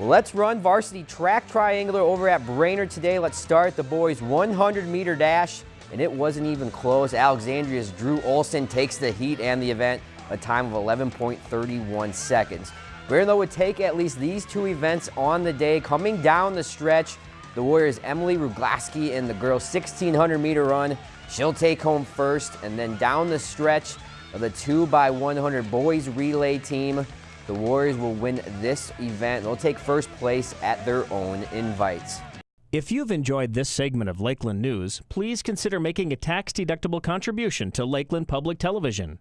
Let's run varsity track triangular over at Brainerd today. Let's start the boys 100 meter dash, and it wasn't even close. Alexandria's Drew Olson takes the heat and the event, a time of 11.31 seconds. Brainerd though would take at least these two events on the day. Coming down the stretch, the Warriors Emily Ruglaski in the girls 1600 meter run. She'll take home first, and then down the stretch of the 2 by 100 boys relay team, the Warriors will win this event. They'll take first place at their own invites. If you've enjoyed this segment of Lakeland News, please consider making a tax-deductible contribution to Lakeland Public Television.